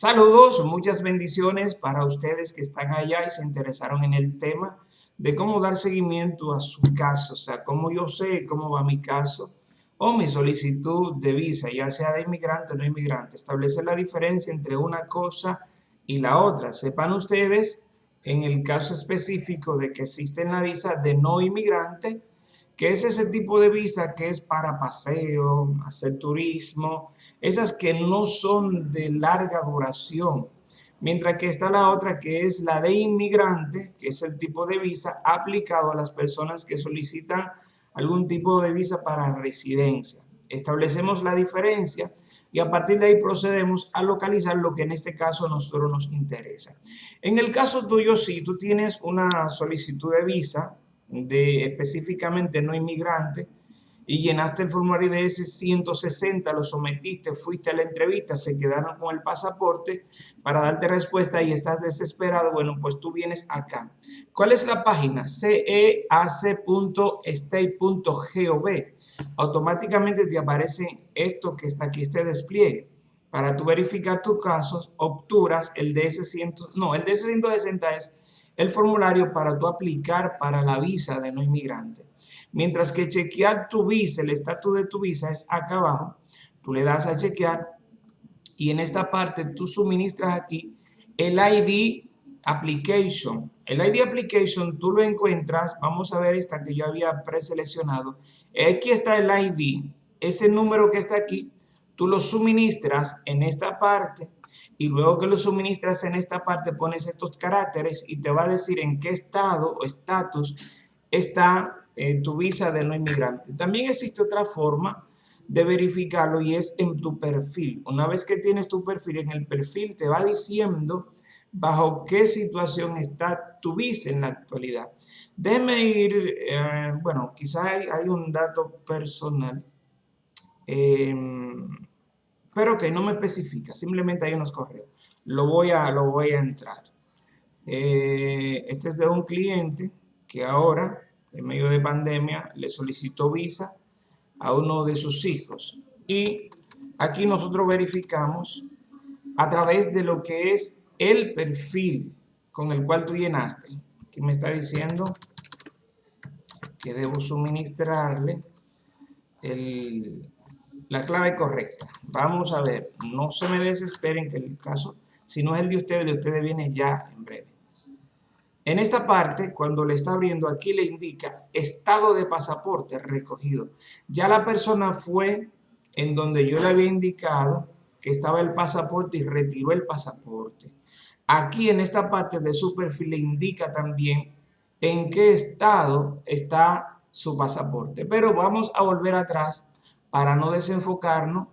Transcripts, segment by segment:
Saludos, muchas bendiciones para ustedes que están allá y se interesaron en el tema de cómo dar seguimiento a su caso, o sea, cómo yo sé cómo va mi caso o mi solicitud de visa, ya sea de inmigrante o no inmigrante. Establecer la diferencia entre una cosa y la otra. Sepan ustedes, en el caso específico de que existe la visa de no inmigrante, que es ese tipo de visa que es para paseo, hacer turismo, esas que no son de larga duración. Mientras que está la otra que es la de inmigrante, que es el tipo de visa aplicado a las personas que solicitan algún tipo de visa para residencia. Establecemos la diferencia y a partir de ahí procedemos a localizar lo que en este caso a nosotros nos interesa. En el caso tuyo, si tú tienes una solicitud de visa de específicamente no inmigrante, y llenaste el formulario de ese 160, lo sometiste, fuiste a la entrevista, se quedaron con el pasaporte para darte respuesta y estás desesperado, bueno, pues tú vienes acá. ¿Cuál es la página? ceac.state.gov. Automáticamente te aparece esto que está aquí, este despliegue. Para tú verificar tus casos, obturas el DS100, no, el DS160 es el formulario para tú aplicar para la visa de no inmigrante. Mientras que chequear tu visa, el estatus de tu visa es acá abajo. Tú le das a chequear y en esta parte tú suministras aquí el ID Application. El ID Application tú lo encuentras, vamos a ver esta que yo había preseleccionado. Aquí está el ID, ese número que está aquí, tú lo suministras en esta parte y luego que lo suministras en esta parte pones estos caracteres y te va a decir en qué estado o estatus está eh, tu visa de no inmigrante. También existe otra forma de verificarlo y es en tu perfil. Una vez que tienes tu perfil, en el perfil te va diciendo bajo qué situación está tu visa en la actualidad. Déjeme ir, eh, bueno, quizás hay, un dato personal, em, pero que no me especifica, simplemente hay unos correos. Lo voy a, lo voy a entrar. Eh, este es de un cliente que ahora en medio de pandemia, le solicitó visa a uno de sus hijos. Y aquí nosotros verificamos a través de lo que es el perfil con el cual tú llenaste. Aquí me está diciendo que debo suministrarle la clave correcta. Vamos a ver, no se me desesperen que el caso, si no es el de ustedes, el de ustedes viene ya en breve. En esta parte, cuando le está abriendo, aquí le indica estado de pasaporte recogido. Ya la persona fue en donde yo le había indicado que estaba el pasaporte y retiró el pasaporte. Aquí en esta parte de su perfil le indica también en qué estado está su pasaporte. Pero vamos a volver atrás para no desenfocarnos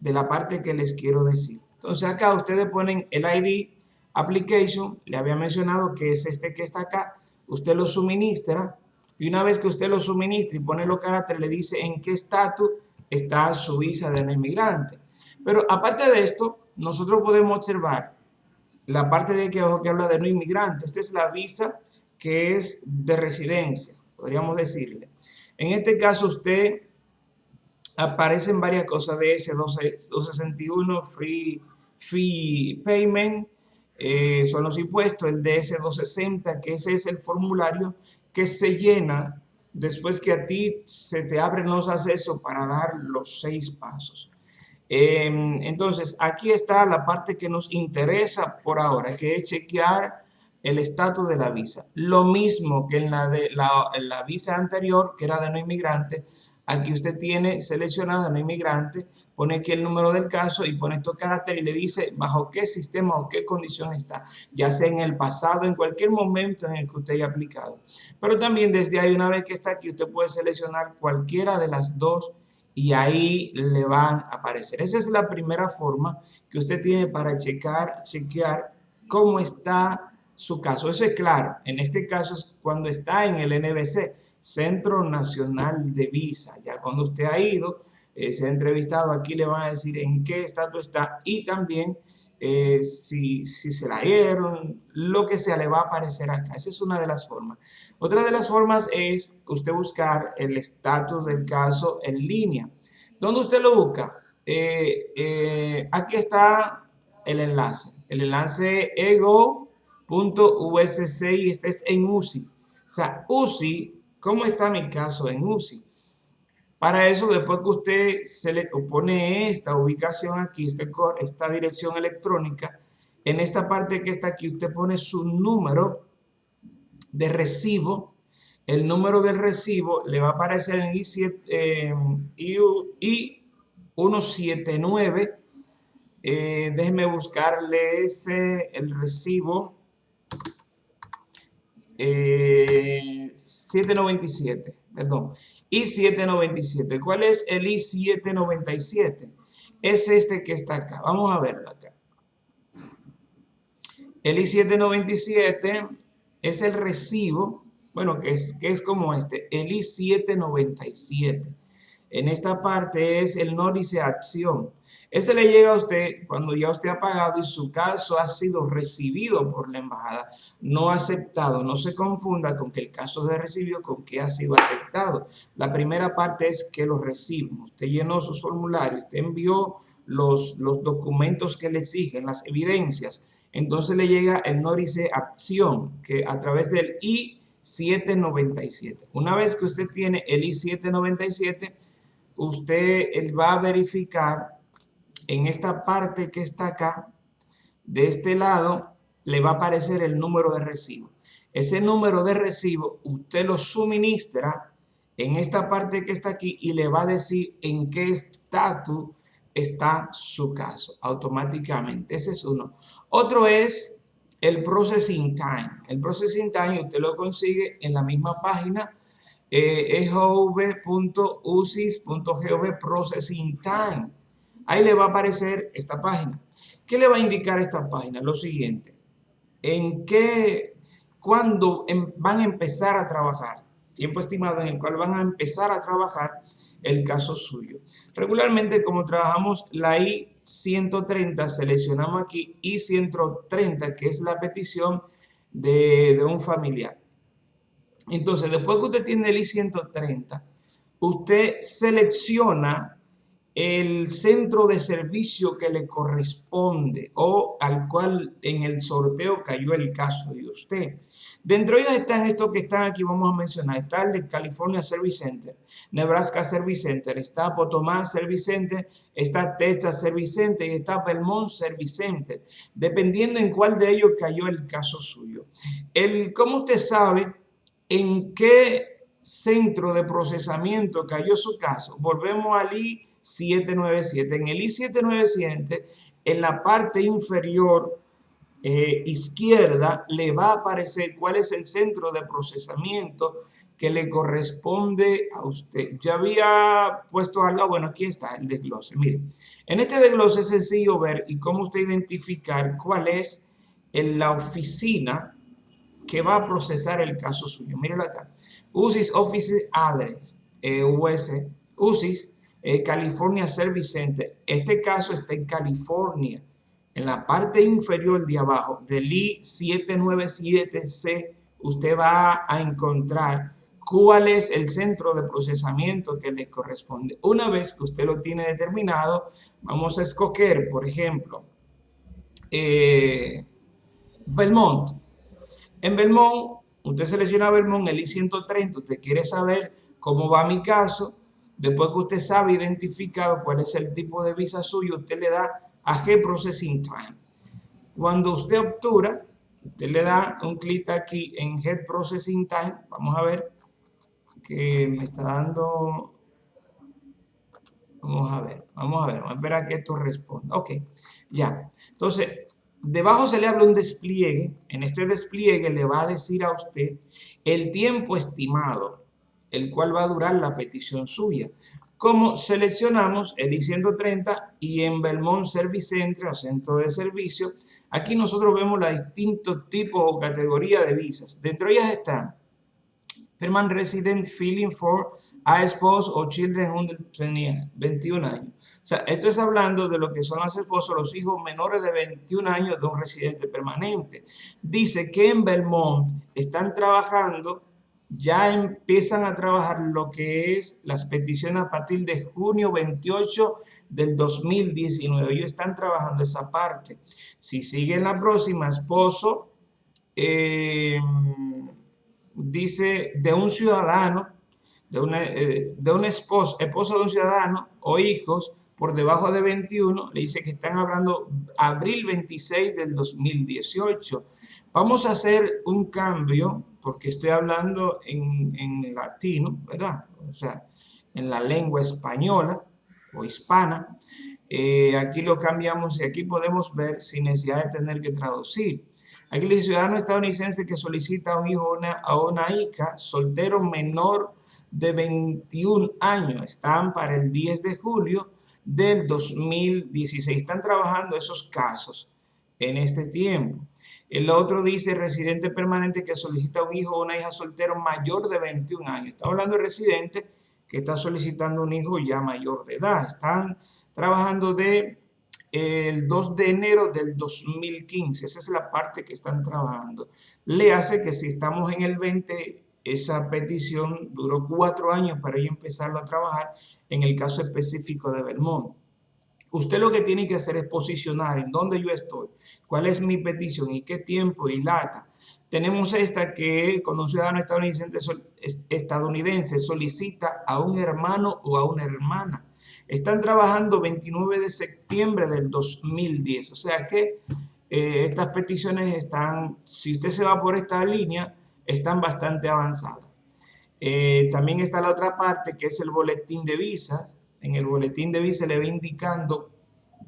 de la parte que les quiero decir. Entonces acá ustedes ponen el ID application, le había mencionado que es este que está acá, usted lo suministra y una vez que usted lo suministra y pone los caracteres, le dice en qué estatus está su visa de inmigrante. Pero aparte de esto, nosotros podemos observar la parte de que, que habla de no inmigrante. Esta es la visa que es de residencia, podríamos decirle. En este caso, usted aparecen varias cosas de ese 261 Free Fee Payment, eh, son los impuestos, el DS-260, que ese es el formulario que se llena después que a ti se te abren los accesos para dar los seis pasos. Em, entonces, aquí está la parte que nos interesa por ahora, que es chequear el estatus de la visa. Lo mismo que en la, de, la, la visa anterior, que era de no inmigrante, aquí usted tiene seleccionado no inmigrante, pone aquí el número del caso y pone estos caracteres y le dice bajo qué sistema o qué condición está, ya sea en el pasado, en cualquier momento en el que usted haya aplicado. Pero también desde ahí, una vez que está aquí, usted puede seleccionar cualquiera de las dos y ahí le van a aparecer. Esa es la primera forma que usted tiene para checar, chequear cómo está su caso. Eso es claro, en este caso es cuando está en el NBC, Centro Nacional de Visa. Ya cuando usted ha ido, eh, se ha entrevistado, aquí le van a decir en qué estatus está y también eh, si, si, se la dieron, lo que sea, le va a aparecer acá. Esa es una de las formas. Otra de las formas es usted buscar el estatus del caso en línea. ¿Dónde usted lo busca? Eh, aquí está el enlace. El enlace ego.usc y este es en UCI. O sea, UCI, ¿cómo está mi caso en UCI? Para eso, después que usted se le pone esta ubicación aquí, este, esta dirección electrónica, en esta parte que está aquí, usted pone su número de recibo. El número del recibo le va a aparecer en I7, eh, I179. Eh, déjeme buscarle ese, el recibo. 797, eh, perdón. I797. ¿Cuál es el I797? Es este que está acá. Vamos a verlo acá. El I797 es el recibo, bueno, que es, que es como este, el I797. En esta parte es el nódice acción. Ese le llega a usted cuando ya usted ha pagado y su caso ha sido recibido por la embajada, no aceptado. No se confunda con que el caso de recibido con que ha sido aceptado. La primera parte es que lo recibimos. Usted llenó sus formularios, usted envió los, los documentos que le exigen, las evidencias. Entonces le llega el nódice acción que a través del I-797. Una vez que usted tiene el I-797, usted él va a verificar en esta parte que está acá, de este lado, le va a aparecer el número de recibo. Ese número de recibo usted lo suministra en esta parte que está aquí y le va a decir en qué estatus está su caso automáticamente. Ese es uno. Otro es el processing time. El processing time usted lo consigue en la misma página eh, processing time. Ahí le va a aparecer esta página. ¿Qué le va a indicar esta página? Lo siguiente. En qué, cuándo em, van a empezar a trabajar. Tiempo estimado en el cual van a empezar a trabajar el caso suyo. Regularmente, como trabajamos la I-130, seleccionamos aquí I-130, que es la petición de, de un familiar. Entonces, después que usted tiene el I-130, usted selecciona el centro de servicio que le corresponde o al cual en el sorteo cayó el caso de usted. Dentro de ellos están estos que están aquí, vamos a mencionar. Está el de California Service Center, Nebraska Service Center, está Potomac Service Center, está Texas Service Center y está Belmont Service Center, dependiendo en cuál de ellos cayó el caso suyo. El, ¿Cómo usted sabe en qué centro de procesamiento cayó su caso? Volvemos al I 797. En el I-797, en la parte inferior eh, izquierda, le va a aparecer cuál es el centro de procesamiento que le corresponde a usted. Ya había puesto al lado, bueno, aquí está el desglose. Mire, en este desglose es sencillo ver y cómo usted identificar cuál es en la oficina que va a procesar el caso suyo. Mírelo acá. USIS Office Address, eh, US, USIS eh, California Service Center. Este caso está en California. En la parte inferior de abajo del I-797C, usted va a encontrar cuál es el centro de procesamiento que le corresponde. Una vez que usted lo tiene determinado, vamos a escoger, por ejemplo, eh, Belmont. En Belmont, usted selecciona Belmont, el I-130, usted quiere saber cómo va mi caso, Después que usted sabe identificado cuál es el tipo de visa suyo, usted le da a G Processing Time. Cuando usted obtura, usted le da un clic aquí en Head Processing Time. Vamos a ver que me está dando... Vamos a ver, vamos a ver, vamos a esperar a que esto responda. Ok, ya. Entonces, debajo se le habla un despliegue. En este despliegue le va a decir a usted el tiempo estimado el cual va a durar la petición suya. Como seleccionamos el I-130 y en Belmont Service Center o centro de servicio, aquí nosotros vemos los distintos tipos o categorías de visas. Dentro de ellas están Permanent Resident Feeling for a Spouse o Children under 21 años. Sea, esto es hablando de lo que son las esposas, los hijos menores de 21 años de un residente permanente. Dice que en Belmont están trabajando ya empiezan a trabajar lo que es las peticiones a partir de junio 28 del 2019. Ellos están trabajando esa parte. Si siguen la próxima, esposo, eh, dice de un ciudadano, de una, eh, de un esposo, esposo de un ciudadano o hijos por debajo de 21, le dice que están hablando abril 26 del 2018. Vamos a hacer un cambio, porque estoy hablando en, en latino, ¿verdad? O sea, en la lengua española o hispana. Eh, aquí lo cambiamos y aquí podemos ver sin necesidad de tener que traducir. Aquí el ciudadano estadounidense que solicita a un hijo una, a una hija soltero menor de 21 años. Están para el 10 de julio del 2016. Están trabajando esos casos en este tiempo. El otro dice residente permanente que solicita un hijo o una hija soltero mayor de 21 años. Está hablando de residente que está solicitando un hijo ya mayor de edad. Están trabajando de el 2 de enero del 2015. Esa es la parte que están trabajando. Le hace que si estamos en el 20 esa petición duró cuatro años para yo empezarlo a trabajar en el caso específico de Belmont. Usted lo que tiene que hacer es posicionar en dónde yo estoy, cuál es mi petición y qué tiempo y lata. Tenemos esta que cuando un ciudadano estadounidense solicita a un hermano o a una hermana. Están trabajando 29 de septiembre del 2010. O sea que eh, estas peticiones están, si usted se va por esta línea, están bastante avanzadas. Eh, también está la otra parte que es el boletín de visas. En el boletín de visas le va indicando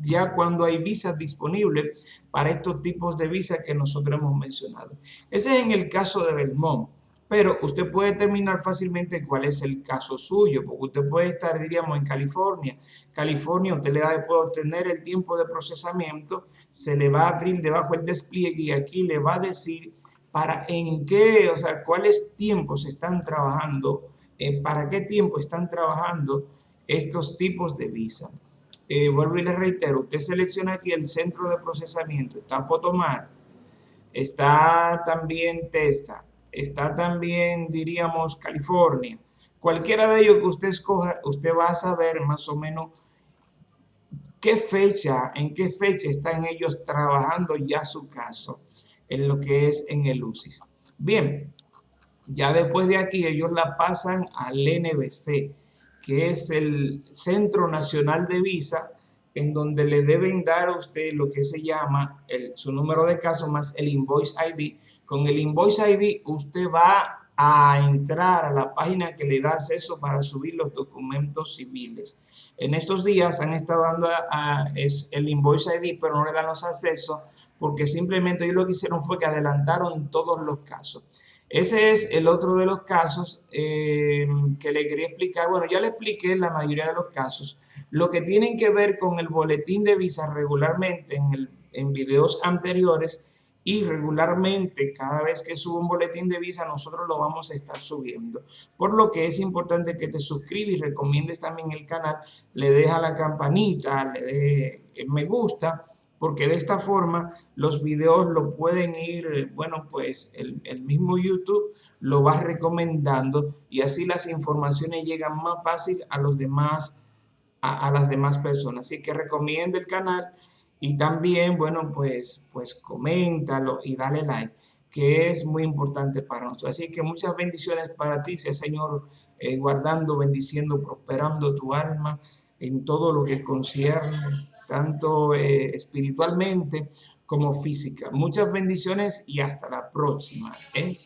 ya cuando hay visas disponibles para estos tipos de visas que nosotros hemos mencionado. Ese es en el caso de Belmont, pero usted puede determinar fácilmente cuál es el caso suyo, porque usted puede estar, diríamos, en California. California, usted le da, puede obtener el tiempo de procesamiento, se le va a abrir debajo el despliegue y aquí le va a decir para en qué, o sea, cuáles tiempos están trabajando, eh, para qué tiempo están trabajando estos tipos de visa. Eh, vuelvo y le reitero, usted selecciona aquí el centro de procesamiento, está Potomar, está también TESA, está también, diríamos, California. Cualquiera de ellos que usted escoja, usted va a saber más o menos qué fecha, en qué fecha están ellos trabajando ya su caso en lo que es en el UCIS. Bien, ya después de aquí ellos la pasan al NBC, que es el Centro Nacional de Visa, en donde le deben dar a usted lo que se llama el, su número de caso más el Invoice ID. Con el Invoice ID usted va a entrar a la página que le da acceso para subir los documentos civiles. En estos días han estado dando es el Invoice ID, pero no le dan los accesos porque simplemente ellos lo que hicieron fue que adelantaron todos los casos. Ese es el otro de los casos eh, que le quería explicar. Bueno, ya le expliqué la mayoría de los casos. Lo que tienen que ver con el boletín de visa regularmente en, el, en videos anteriores y regularmente cada vez que subo un boletín de visa nosotros lo vamos a estar subiendo. Por lo que es importante que te suscribas y recomiendes también el canal, le deja la campanita, le dé me gusta porque de esta forma los videos lo pueden ir, eh, bueno, pues el, mismo YouTube lo va recomendando y así las informaciones llegan más fácil a los demás, a, las demás personas. Así que recomienda el canal y también, bueno, pues, pues coméntalo y dale like, que es muy importante para nosotros. Así que muchas bendiciones para ti, sea Señor eh, guardando, bendiciendo, prosperando tu alma en todo lo que concierne tanto eh, espiritualmente como física. Muchas bendiciones y hasta la próxima. ¿eh?